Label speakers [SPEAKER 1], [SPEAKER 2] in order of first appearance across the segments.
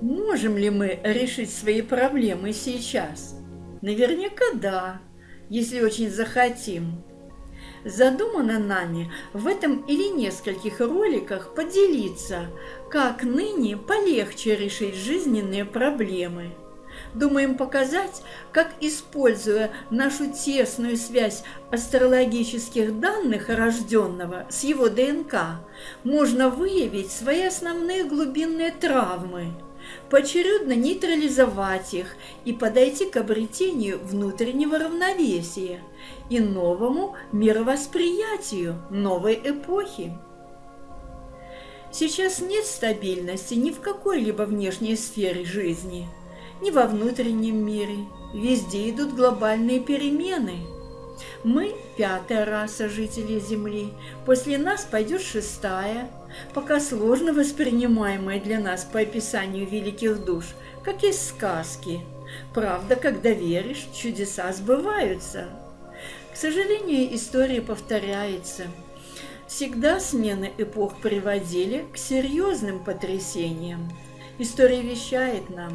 [SPEAKER 1] Можем ли мы решить свои проблемы сейчас? Наверняка да, если очень захотим. Задумано нами в этом или нескольких роликах поделиться, как ныне полегче решить жизненные проблемы. Думаем показать, как, используя нашу тесную связь астрологических данных рожденного с его ДНК, можно выявить свои основные глубинные травмы – поочередно нейтрализовать их и подойти к обретению внутреннего равновесия и новому мировосприятию новой эпохи. Сейчас нет стабильности ни в какой-либо внешней сфере жизни, ни во внутреннем мире. Везде идут глобальные перемены – мы – пятая раса жителей Земли, после нас пойдет шестая, пока сложно воспринимаемая для нас по описанию великих душ, как из сказки. Правда, когда веришь, чудеса сбываются. К сожалению, история повторяется. Всегда смены эпох приводили к серьезным потрясениям. История вещает нам.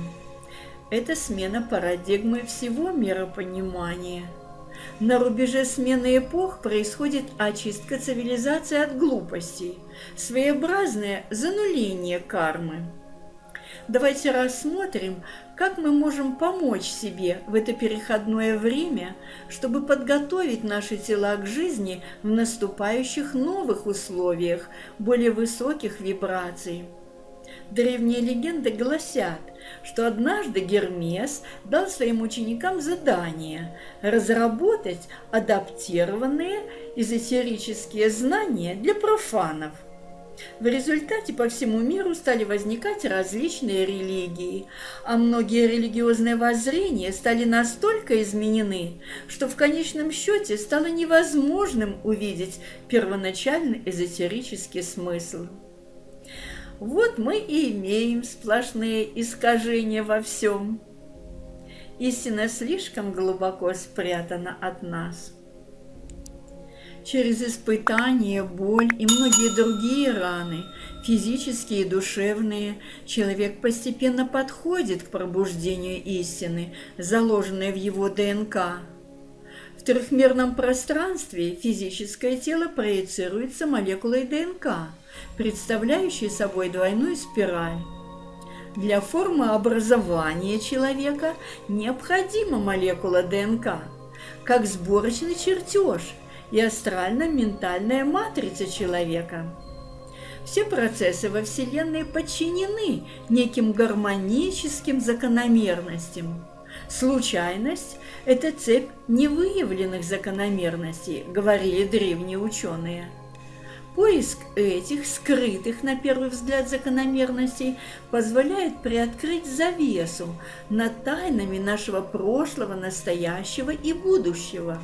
[SPEAKER 1] Это смена парадигмы всего миропонимания – на рубеже смены эпох происходит очистка цивилизации от глупостей, своеобразное зануление кармы. Давайте рассмотрим, как мы можем помочь себе в это переходное время, чтобы подготовить наши тела к жизни в наступающих новых условиях, более высоких вибраций. Древние легенды гласят, что однажды Гермес дал своим ученикам задание разработать адаптированные эзотерические знания для профанов. В результате по всему миру стали возникать различные религии, а многие религиозные воззрения стали настолько изменены, что в конечном счете стало невозможным увидеть первоначальный эзотерический смысл. Вот мы и имеем сплошные искажения во всем. Истина слишком глубоко спрятана от нас. Через испытания, боль и многие другие раны, физические и душевные, человек постепенно подходит к пробуждению истины, заложенной в его ДНК. В трехмерном пространстве физическое тело проецируется молекулой ДНК – представляющий собой двойную спираль. Для формы образования человека необходима молекула ДНК, как сборочный чертеж и астрально-ментальная матрица человека. Все процессы во Вселенной подчинены неким гармоническим закономерностям. Случайность – это цепь невыявленных закономерностей, говорили древние ученые – Поиск этих скрытых на первый взгляд закономерностей позволяет приоткрыть завесу над тайнами нашего прошлого, настоящего и будущего.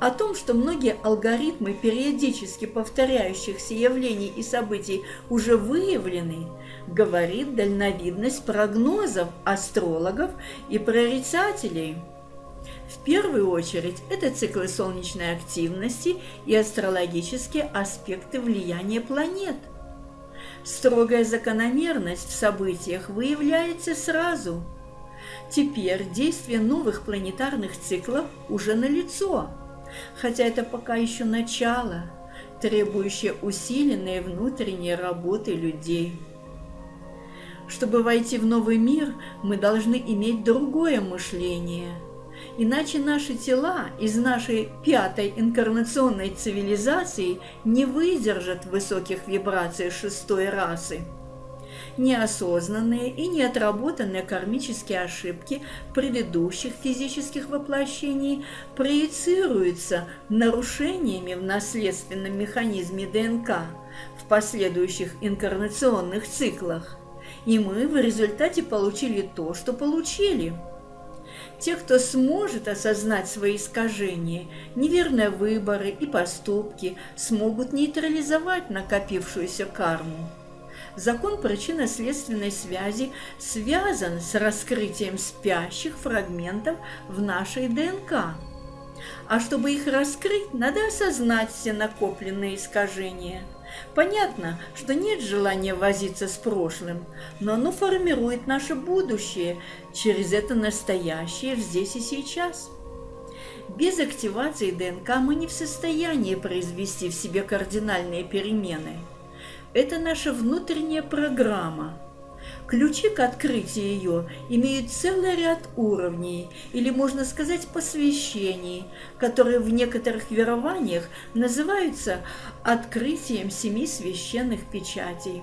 [SPEAKER 1] О том, что многие алгоритмы периодически повторяющихся явлений и событий уже выявлены, говорит дальновидность прогнозов астрологов и прорицателей – в первую очередь это циклы солнечной активности и астрологические аспекты влияния планет. Строгая закономерность в событиях выявляется сразу. Теперь действие новых планетарных циклов уже налицо, хотя это пока еще начало, требующее усиленной внутренней работы людей. Чтобы войти в новый мир, мы должны иметь другое мышление – Иначе наши тела из нашей пятой инкарнационной цивилизации не выдержат высоких вибраций шестой расы. Неосознанные и неотработанные кармические ошибки предыдущих физических воплощений проецируются нарушениями в наследственном механизме ДНК в последующих инкарнационных циклах. И мы в результате получили то, что получили – те, кто сможет осознать свои искажения, неверные выборы и поступки, смогут нейтрализовать накопившуюся карму. Закон причинно-следственной связи связан с раскрытием спящих фрагментов в нашей ДНК. А чтобы их раскрыть, надо осознать все накопленные искажения. Понятно, что нет желания возиться с прошлым, но оно формирует наше будущее через это настоящее здесь и сейчас. Без активации ДНК мы не в состоянии произвести в себе кардинальные перемены. Это наша внутренняя программа – Ключи к открытию ее имеют целый ряд уровней, или, можно сказать, посвящений, которые в некоторых верованиях называются открытием семи священных печатей.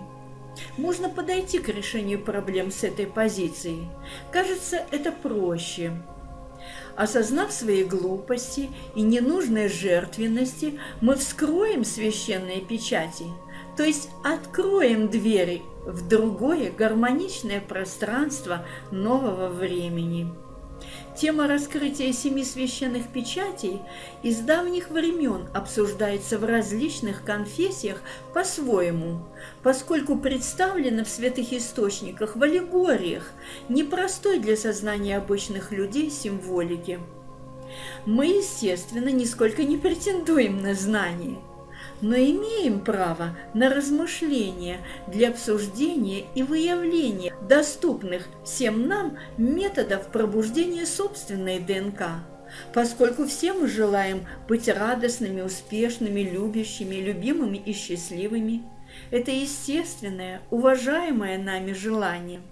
[SPEAKER 1] Можно подойти к решению проблем с этой позиции. Кажется, это проще. Осознав свои глупости и ненужные жертвенности, мы вскроем священные печати, то есть откроем двери в другое гармоничное пространство нового времени. Тема раскрытия семи священных печатей из давних времен обсуждается в различных конфессиях по-своему, поскольку представлена в святых источниках в аллегориях, непростой для сознания обычных людей символики. Мы, естественно, нисколько не претендуем на знание – но имеем право на размышления для обсуждения и выявления доступных всем нам методов пробуждения собственной ДНК, поскольку все мы желаем быть радостными, успешными, любящими, любимыми и счастливыми. Это естественное, уважаемое нами желание –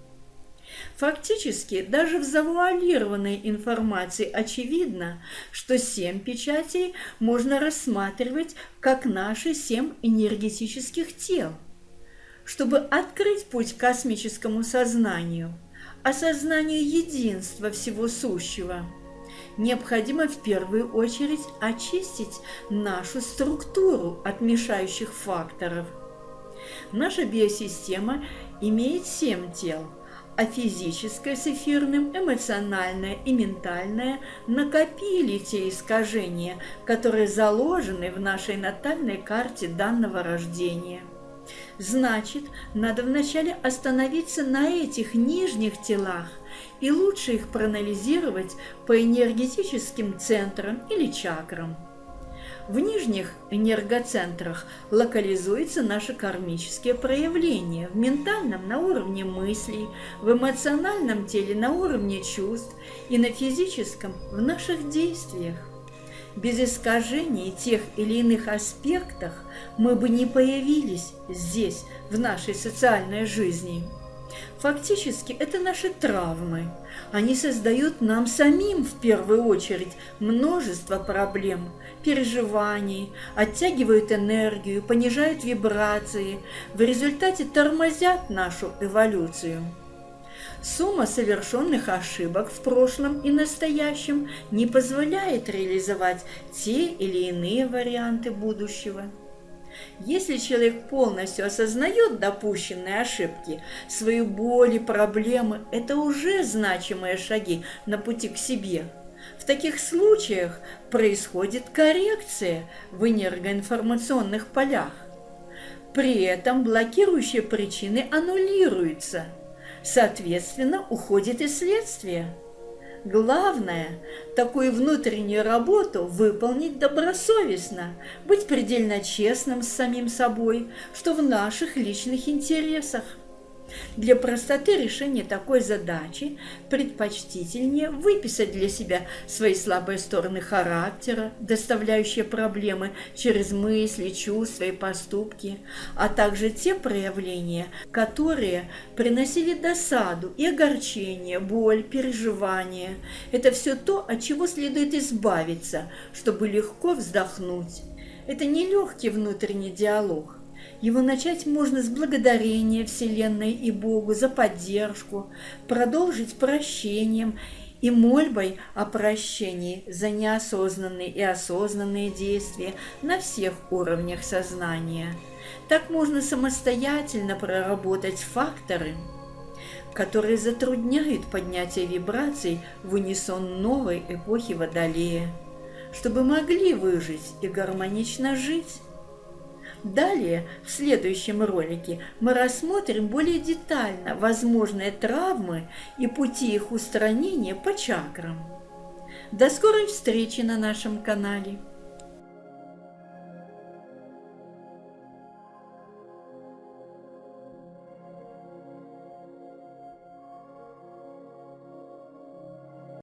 [SPEAKER 1] Фактически, даже в завуалированной информации очевидно, что семь печатей можно рассматривать как наши семь энергетических тел. Чтобы открыть путь к космическому сознанию, осознанию единства всего сущего, необходимо в первую очередь очистить нашу структуру от мешающих факторов. Наша биосистема имеет семь тел – а физическое с эфирным, эмоциональное и ментальное накопили те искажения, которые заложены в нашей натальной карте данного рождения. Значит, надо вначале остановиться на этих нижних телах и лучше их проанализировать по энергетическим центрам или чакрам. В нижних энергоцентрах локализуются наши кармические проявления, в ментальном на уровне мыслей, в эмоциональном теле на уровне чувств и на физическом в наших действиях. Без искажений тех или иных аспектах мы бы не появились здесь, в нашей социальной жизни. Фактически это наши травмы. Они создают нам самим в первую очередь множество проблем, переживаний, оттягивают энергию, понижают вибрации, в результате тормозят нашу эволюцию. Сумма совершенных ошибок в прошлом и настоящем не позволяет реализовать те или иные варианты будущего. Если человек полностью осознает допущенные ошибки, свою боль и проблемы, это уже значимые шаги на пути к себе. В таких случаях происходит коррекция в энергоинформационных полях. При этом блокирующие причины аннулируются. Соответственно, уходит и следствие. Главное – такую внутреннюю работу выполнить добросовестно, быть предельно честным с самим собой, что в наших личных интересах – для простоты решения такой задачи предпочтительнее выписать для себя свои слабые стороны характера, доставляющие проблемы через мысли, чувства и поступки, а также те проявления, которые приносили досаду и огорчение, боль, переживания. Это все то, от чего следует избавиться, чтобы легко вздохнуть. Это нелегкий внутренний диалог, его начать можно с благодарения Вселенной и Богу за поддержку, продолжить прощением и мольбой о прощении за неосознанные и осознанные действия на всех уровнях сознания. Так можно самостоятельно проработать факторы, которые затрудняют поднятие вибраций в унисон новой эпохи Водолея, чтобы могли выжить и гармонично жить. Далее, в следующем ролике, мы рассмотрим более детально возможные травмы и пути их устранения по чакрам. До скорой встречи на нашем канале!